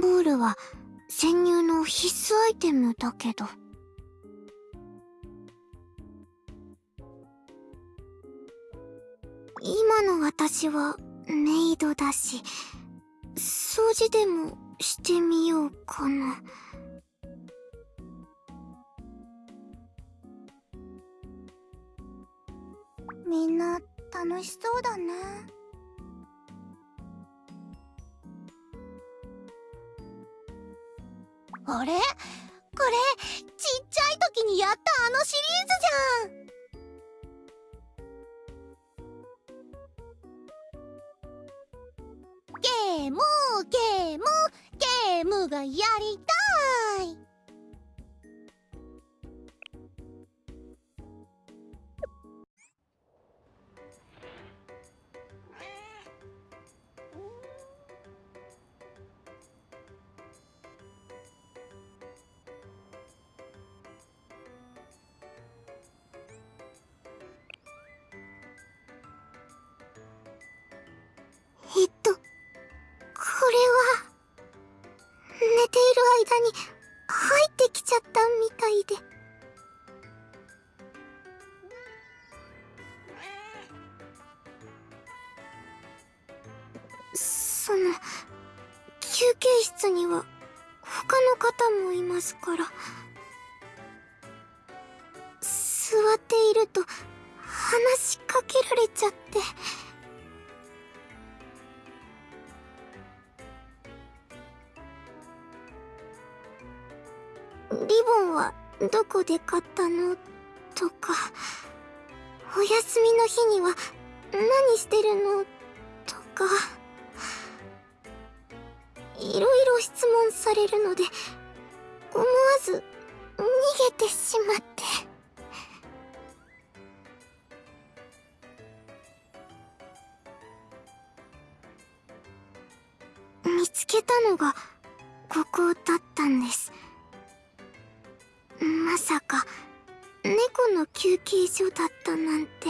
ボールは潜入の必須アイテムだけど。今の私はメイドだし、掃除でもしてみようかな。みんな楽しそうだね。あれ？これ、ちっちゃい時にやったあのシリーズじゃん。ゲームゲームゲームがやりたい。間に入ってきちゃったみたいで。その、休憩室には他の方もいますから。座っていると話しかけられちゃって。リボンはどこで買ったの？とか、お休みの日には何してるの？とか、いろいろ質問されるので、思わず逃げてしまって。見つけたのがここだったんです。まさか猫の休憩所だったなんて。